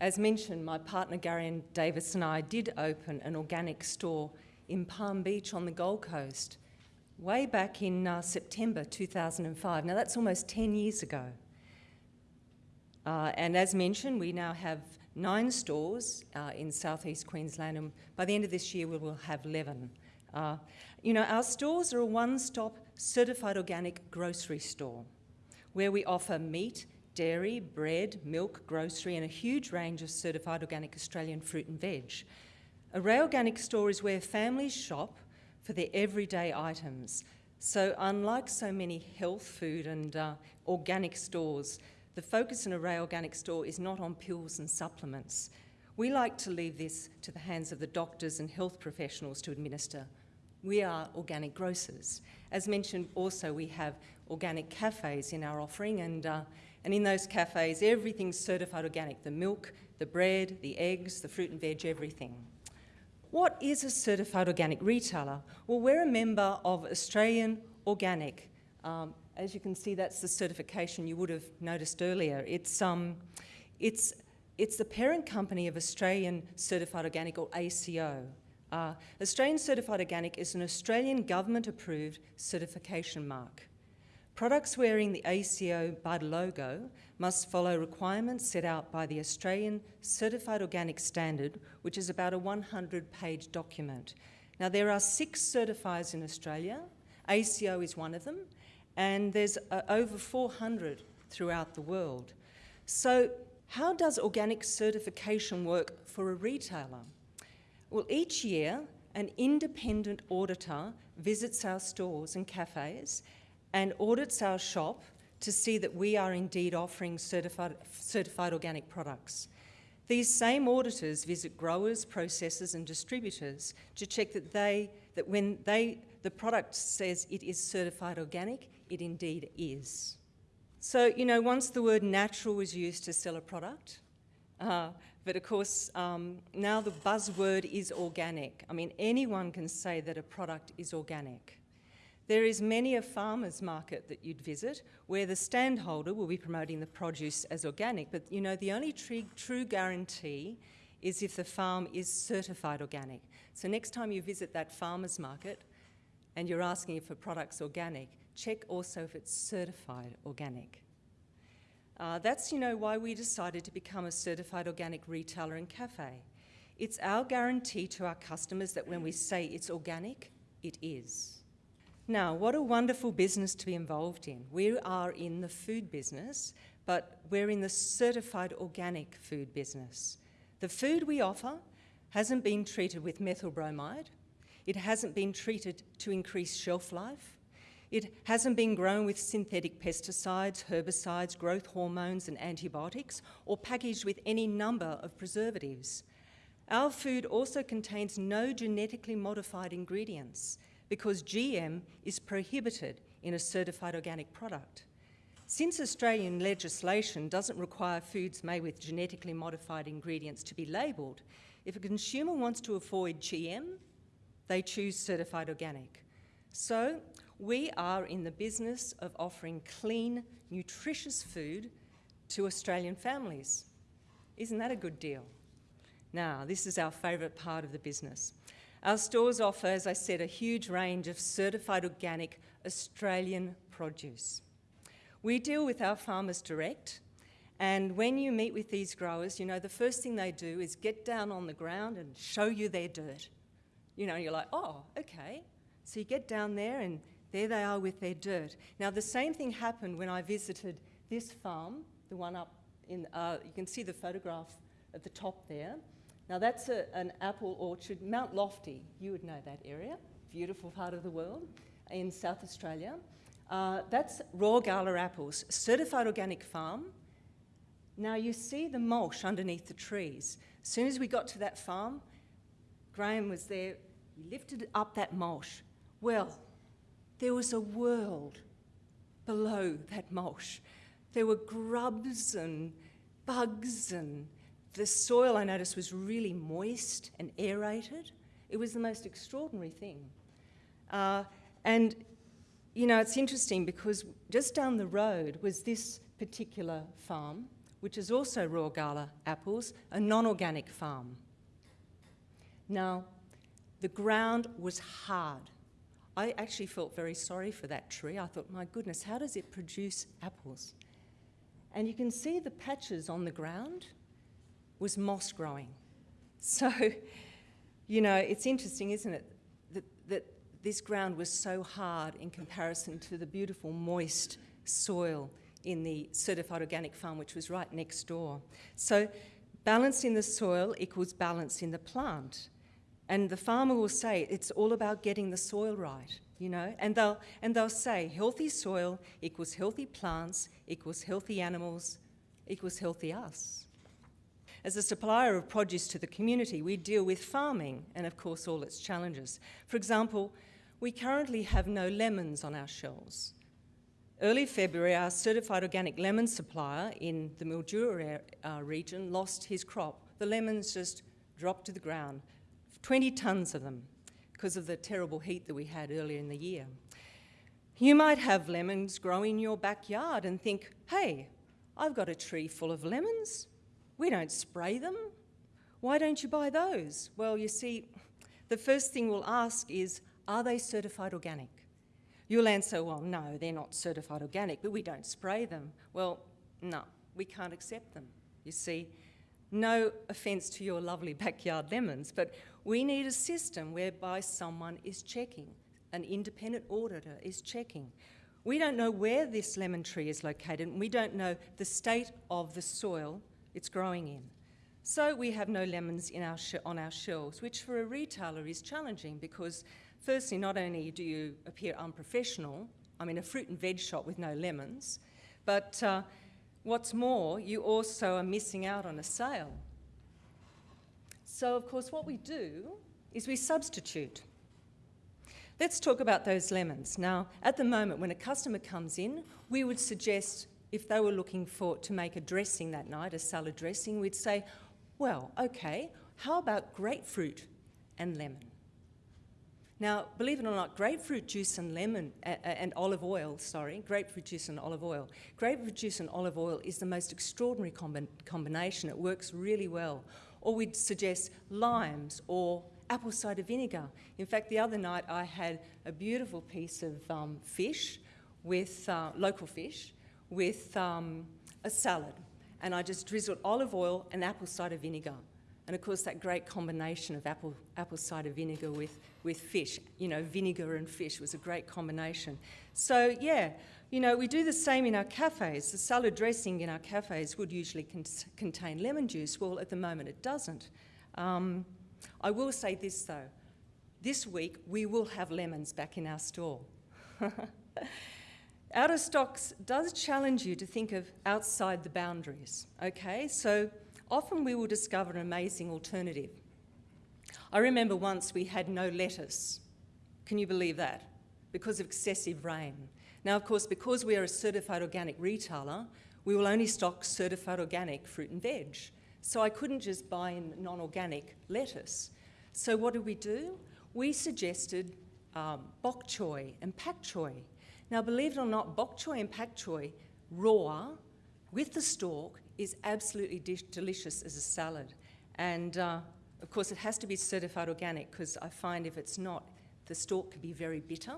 As mentioned, my partner Gary and Davis and I did open an organic store in Palm Beach on the Gold Coast way back in uh, September 2005. Now that's almost 10 years ago. Uh, and as mentioned, we now have nine stores uh, in southeast Queensland, and by the end of this year, we will have 11. Uh, you know, our stores are a one-stop certified organic grocery store where we offer meat, dairy, bread, milk, grocery, and a huge range of certified organic Australian fruit and veg. A Wray Organic store is where families shop for their everyday items. So unlike so many health food and uh, organic stores, the focus in a Wray Organic store is not on pills and supplements. We like to leave this to the hands of the doctors and health professionals to administer. We are organic grocers. As mentioned, also we have organic cafes in our offering and, uh, and in those cafes everything's certified organic, the milk, the bread, the eggs, the fruit and veg, everything. What is a certified organic retailer? Well, we're a member of Australian Organic. Um, as you can see, that's the certification you would have noticed earlier. It's, um, it's, it's the parent company of Australian Certified Organic, or ACO. Uh, Australian Certified Organic is an Australian government-approved certification mark. Products wearing the ACO BUD logo must follow requirements set out by the Australian Certified Organic Standard, which is about a 100-page document. Now, there are six certifiers in Australia. ACO is one of them, and there's uh, over 400 throughout the world. So how does organic certification work for a retailer? Well, each year, an independent auditor visits our stores and cafes and audits our shop to see that we are indeed offering certified, certified organic products. These same auditors visit growers, processors and distributors to check that, they, that when they, the product says it is certified organic, it indeed is. So, you know, once the word natural was used to sell a product, uh, but of course, um, now the buzzword is organic. I mean, anyone can say that a product is organic. There is many a farmer's market that you'd visit where the standholder will be promoting the produce as organic, but you know, the only true, true guarantee is if the farm is certified organic. So next time you visit that farmer's market and you're asking if a product's organic, check also if it's certified organic. Uh, that's, you know, why we decided to become a certified organic retailer and cafe. It's our guarantee to our customers that when we say it's organic, it is. Now, what a wonderful business to be involved in. We are in the food business, but we're in the certified organic food business. The food we offer hasn't been treated with methyl bromide. It hasn't been treated to increase shelf life. It hasn't been grown with synthetic pesticides, herbicides, growth hormones and antibiotics, or packaged with any number of preservatives. Our food also contains no genetically modified ingredients because GM is prohibited in a certified organic product. Since Australian legislation doesn't require foods made with genetically modified ingredients to be labelled, if a consumer wants to avoid GM, they choose certified organic. So we are in the business of offering clean, nutritious food to Australian families. Isn't that a good deal? Now, this is our favourite part of the business. Our stores offer, as I said, a huge range of certified organic Australian produce. We deal with our farmers direct, and when you meet with these growers, you know, the first thing they do is get down on the ground and show you their dirt. You know, you're like, oh, okay. So you get down there and there they are with their dirt. Now, the same thing happened when I visited this farm, the one up in, uh, you can see the photograph at the top there. Now that's a, an apple orchard, Mount Lofty, you would know that area, beautiful part of the world in South Australia. Uh, that's Royal Gala apples, certified organic farm. Now you see the mulch underneath the trees. As soon as we got to that farm, Graham was there, he lifted up that mulch. Well, there was a world below that mulch. There were grubs and bugs and the soil, I noticed, was really moist and aerated. It was the most extraordinary thing. Uh, and, you know, it's interesting because just down the road was this particular farm which is also Royal Gala apples, a non-organic farm. Now, the ground was hard. I actually felt very sorry for that tree. I thought, my goodness, how does it produce apples? And you can see the patches on the ground was moss growing. So, you know, it's interesting, isn't it, that, that this ground was so hard in comparison to the beautiful moist soil in the certified organic farm, which was right next door. So balance in the soil equals balance in the plant. And the farmer will say it's all about getting the soil right, you know, and they'll, and they'll say healthy soil equals healthy plants, equals healthy animals, equals healthy us. As a supplier of produce to the community, we deal with farming and, of course, all its challenges. For example, we currently have no lemons on our shelves. Early February, our certified organic lemon supplier in the Mildura uh, region lost his crop. The lemons just dropped to the ground, 20 tonnes of them, because of the terrible heat that we had earlier in the year. You might have lemons growing in your backyard and think, hey, I've got a tree full of lemons. We don't spray them. Why don't you buy those? Well, you see, the first thing we'll ask is, are they certified organic? You'll answer, well, no, they're not certified organic, but we don't spray them. Well, no, we can't accept them. You see, no offence to your lovely backyard lemons, but we need a system whereby someone is checking, an independent auditor is checking. We don't know where this lemon tree is located, and we don't know the state of the soil it's growing in. So we have no lemons our on our shelves, which for a retailer is challenging because firstly, not only do you appear unprofessional, I mean a fruit and veg shop with no lemons, but uh, what's more, you also are missing out on a sale. So of course what we do is we substitute. Let's talk about those lemons. Now, at the moment, when a customer comes in, we would suggest if they were looking for to make a dressing that night, a salad dressing, we'd say, well, okay, how about grapefruit and lemon? Now, believe it or not, grapefruit juice and lemon uh, and olive oil, sorry, grapefruit juice and olive oil. Grapefruit juice and olive oil is the most extraordinary combi combination. It works really well. Or we'd suggest limes or apple cider vinegar. In fact, the other night I had a beautiful piece of um, fish with uh, local fish with um, a salad and I just drizzled olive oil and apple cider vinegar. And of course, that great combination of apple, apple cider vinegar with, with fish, you know, vinegar and fish was a great combination. So, yeah, you know, we do the same in our cafes. The salad dressing in our cafes would usually con contain lemon juice. Well, at the moment, it doesn't. Um, I will say this, though. This week, we will have lemons back in our store. Out of stocks does challenge you to think of outside the boundaries, okay? So often we will discover an amazing alternative. I remember once we had no lettuce. Can you believe that? Because of excessive rain. Now, of course, because we are a certified organic retailer, we will only stock certified organic fruit and veg. So I couldn't just buy in non-organic lettuce. So what did we do? We suggested um, bok choy and pak choy. Now, believe it or not, bok choy and pak choy, raw, with the stalk, is absolutely delicious as a salad. And uh, of course, it has to be certified organic because I find if it's not, the stalk can be very bitter.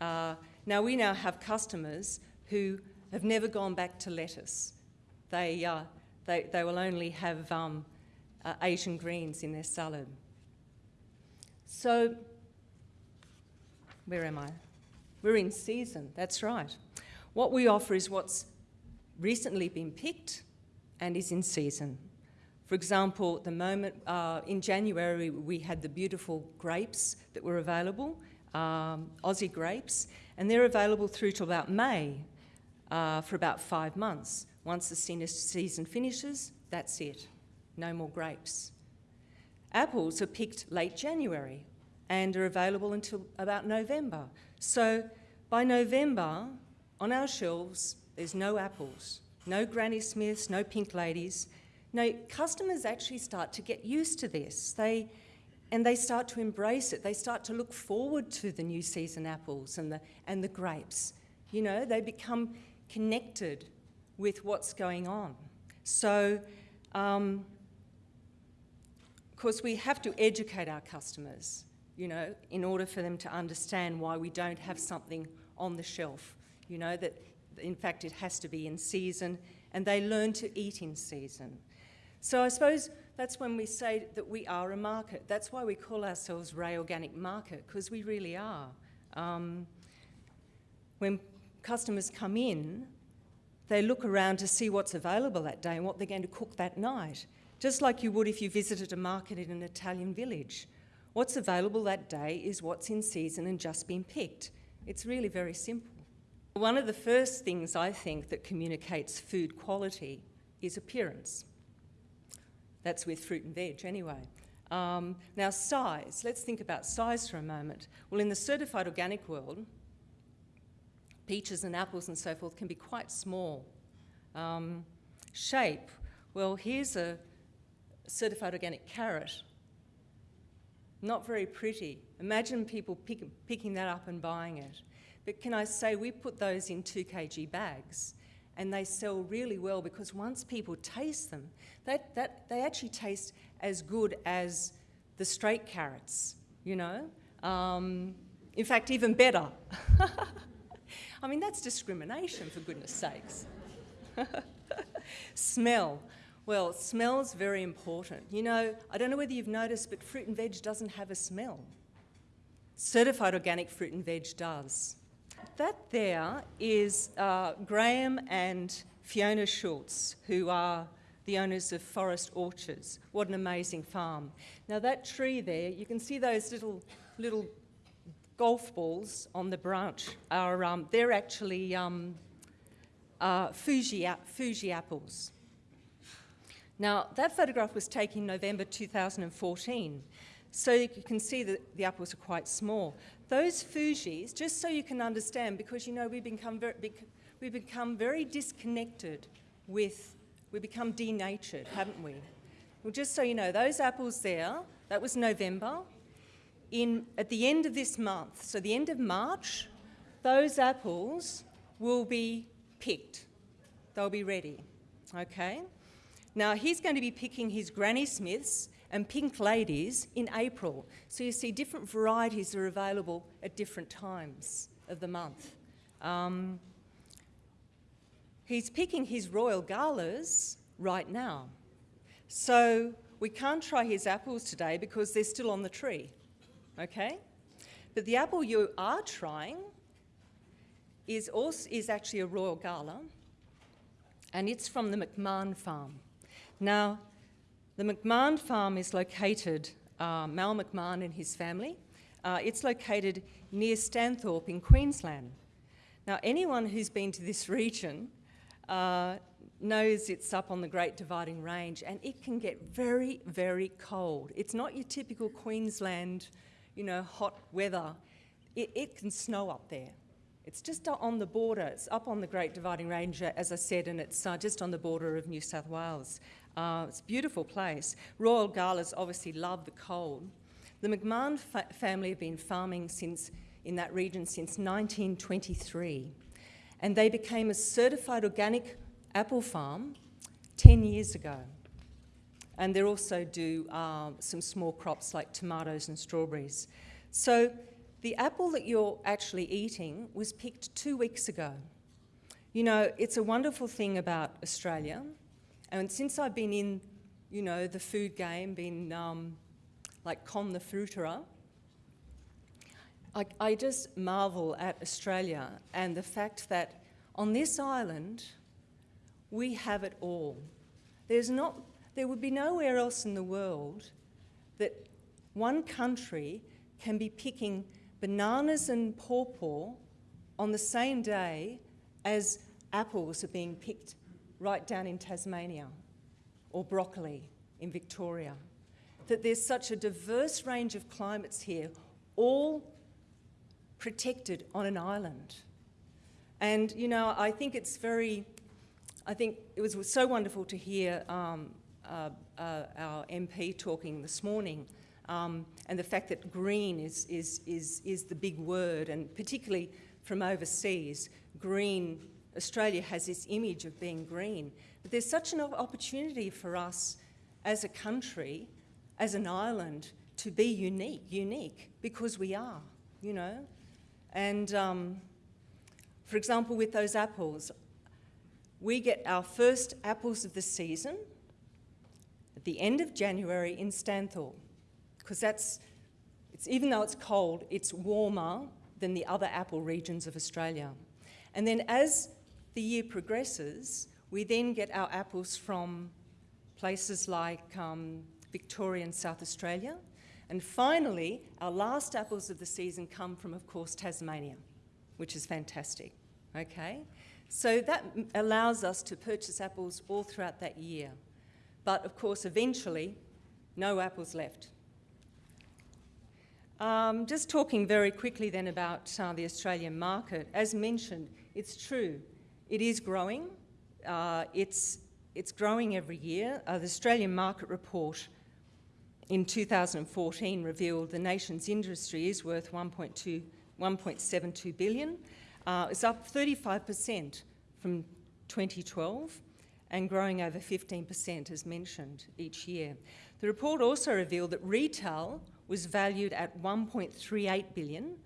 Uh, now, we now have customers who have never gone back to lettuce. They, uh, they, they will only have um, uh, Asian greens in their salad. So, where am I? We're in season, that's right. What we offer is what's recently been picked and is in season. For example, the moment uh, in January we had the beautiful grapes that were available, um, Aussie grapes, and they're available through to about May uh, for about five months. Once the season finishes, that's it. No more grapes. Apples are picked late January and are available until about November. So by November, on our shelves, there's no apples, no Granny Smiths, no Pink Ladies. No, customers actually start to get used to this. They, and they start to embrace it. They start to look forward to the new season apples and the, and the grapes. You know, they become connected with what's going on. So, um, of course, we have to educate our customers, you know, in order for them to understand why we don't have something on the shelf, you know, that in fact it has to be in season and they learn to eat in season. So I suppose that's when we say that we are a market. That's why we call ourselves Wray Organic Market, because we really are. Um, when customers come in, they look around to see what's available that day and what they're going to cook that night, just like you would if you visited a market in an Italian village. What's available that day is what's in season and just been picked. It's really very simple. One of the first things I think that communicates food quality is appearance. That's with fruit and veg anyway. Um, now size, let's think about size for a moment. Well in the certified organic world, peaches and apples and so forth can be quite small. Um, shape, well, here's a certified organic carrot. Not very pretty. Imagine people pick, picking that up and buying it. But can I say, we put those in 2 kg bags and they sell really well because once people taste them, that, that, they actually taste as good as the straight carrots, you know? Um, in fact, even better. I mean, that's discrimination, for goodness sakes. Smell. Well, smell's very important. You know, I don't know whether you've noticed, but fruit and veg doesn't have a smell. Certified organic fruit and veg does. That there is uh, Graham and Fiona Schultz, who are the owners of Forest Orchards. What an amazing farm. Now that tree there, you can see those little, little golf balls on the branch are, um, they're actually um, uh, Fuji, Fuji apples. Now, that photograph was taken November 2014, so you can see that the apples are quite small. Those Fujis, just so you can understand, because you know we've become very, we've become very disconnected with, we become denatured, haven't we? Well, just so you know, those apples there, that was November, in, at the end of this month, so the end of March, those apples will be picked. They'll be ready, okay? Now he's going to be picking his Granny Smiths and Pink Ladies in April. So you see different varieties are available at different times of the month. Um, he's picking his Royal Galas right now. So we can't try his apples today because they're still on the tree okay? But the apple you are trying is, also, is actually a Royal Gala, and it's from the McMahon farm. Now, the McMahon farm is located, uh, Mal McMahon and his family, uh, it's located near Stanthorpe in Queensland. Now, anyone who's been to this region uh, knows it's up on the Great Dividing Range and it can get very, very cold. It's not your typical Queensland you know, hot weather, it, it can snow up there. It's just on the border, it's up on the Great Dividing Range, as I said, and it's uh, just on the border of New South Wales. Uh, it's a beautiful place. Royal Galas obviously love the cold. The McMahon fa family have been farming since, in that region since 1923, and they became a certified organic apple farm 10 years ago. And they also do um, some small crops like tomatoes and strawberries. So the apple that you're actually eating was picked two weeks ago. You know, it's a wonderful thing about Australia. And since I've been in, you know, the food game, been um, like con the fruiterer, I, I just marvel at Australia and the fact that on this island, we have it all. There's not there would be nowhere else in the world that one country can be picking bananas and pawpaw on the same day as apples are being picked right down in Tasmania or broccoli in Victoria. That there's such a diverse range of climates here, all protected on an island. And, you know, I think it's very, I think it was so wonderful to hear um, uh, uh, our MP talking this morning, um, and the fact that green is, is, is, is the big word, and particularly from overseas, green Australia has this image of being green. But there's such an opportunity for us as a country, as an island, to be unique, unique, because we are, you know. And um, for example, with those apples, we get our first apples of the season at the end of January in Stanthorpe, because that's, it's, even though it's cold, it's warmer than the other apple regions of Australia. And then as the year progresses, we then get our apples from places like um, Victoria and South Australia. And finally, our last apples of the season come from, of course, Tasmania, which is fantastic, okay? So that allows us to purchase apples all throughout that year. But of course, eventually, no apples left. Um, just talking very quickly then about uh, the Australian market. As mentioned, it's true, it is growing. Uh, it's, it's growing every year. Uh, the Australian Market Report in 2014 revealed the nation's industry is worth 1.2, 1.72 billion. Uh, it's up 35% from 2012 and growing over 15% as mentioned each year. The report also revealed that retail was valued at 1.38 billion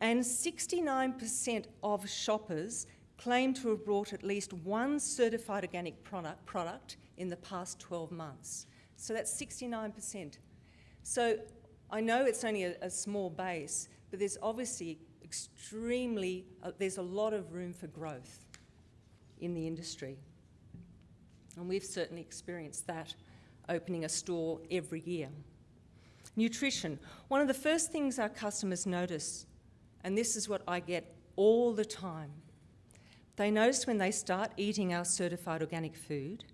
and 69% of shoppers claim to have bought at least one certified organic product, product in the past 12 months. So that's 69%. So I know it's only a, a small base, but there's obviously extremely, uh, there's a lot of room for growth in the industry. And we've certainly experienced that opening a store every year. Nutrition. One of the first things our customers notice, and this is what I get all the time, they notice when they start eating our certified organic food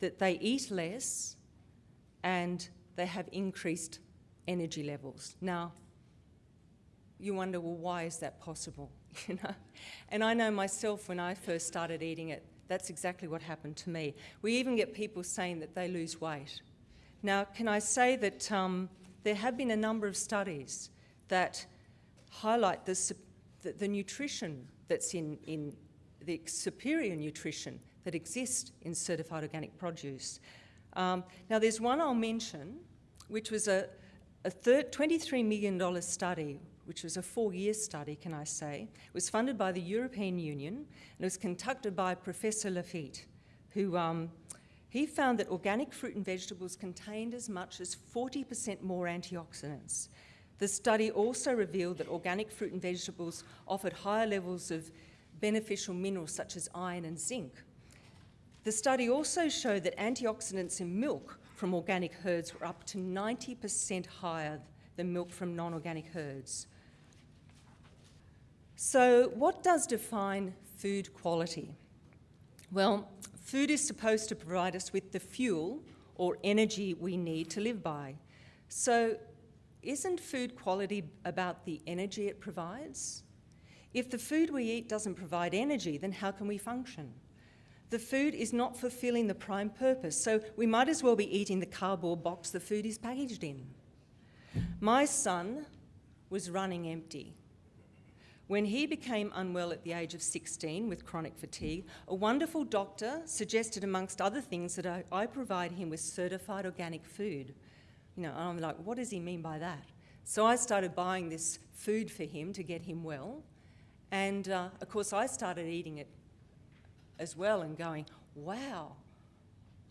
that they eat less and they have increased energy levels. Now, you wonder, well, why is that possible? you know? And I know myself when I first started eating it, that's exactly what happened to me. We even get people saying that they lose weight. Now, can I say that um, there have been a number of studies that highlight the, the, the nutrition that's in, in the superior nutrition that exists in certified organic produce. Um, now, there's one I'll mention, which was a, a $23 million study, which was a four-year study, can I say. It was funded by the European Union, and it was conducted by Professor Leifert, who um, he found that organic fruit and vegetables contained as much as 40% more antioxidants. The study also revealed that organic fruit and vegetables offered higher levels of beneficial minerals such as iron and zinc. The study also showed that antioxidants in milk from organic herds were up to 90% higher than milk from non-organic herds. So what does define food quality? Well, food is supposed to provide us with the fuel or energy we need to live by. So isn't food quality about the energy it provides? If the food we eat doesn't provide energy, then how can we function? The food is not fulfilling the prime purpose, so we might as well be eating the cardboard box the food is packaged in. My son was running empty. When he became unwell at the age of 16 with chronic fatigue, a wonderful doctor suggested, amongst other things, that I, I provide him with certified organic food. You know, I'm like, what does he mean by that? So I started buying this food for him to get him well. And uh, of course, I started eating it as well and going, wow,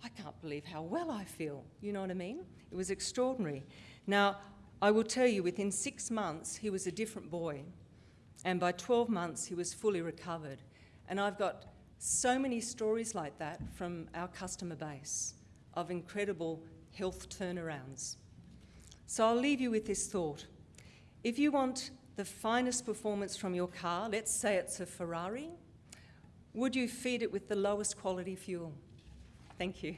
I can't believe how well I feel. You know what I mean? It was extraordinary. Now, I will tell you, within six months, he was a different boy. And by 12 months, he was fully recovered. And I've got so many stories like that from our customer base of incredible health turnarounds. So I'll leave you with this thought. If you want the finest performance from your car, let's say it's a Ferrari, would you feed it with the lowest quality fuel? Thank you.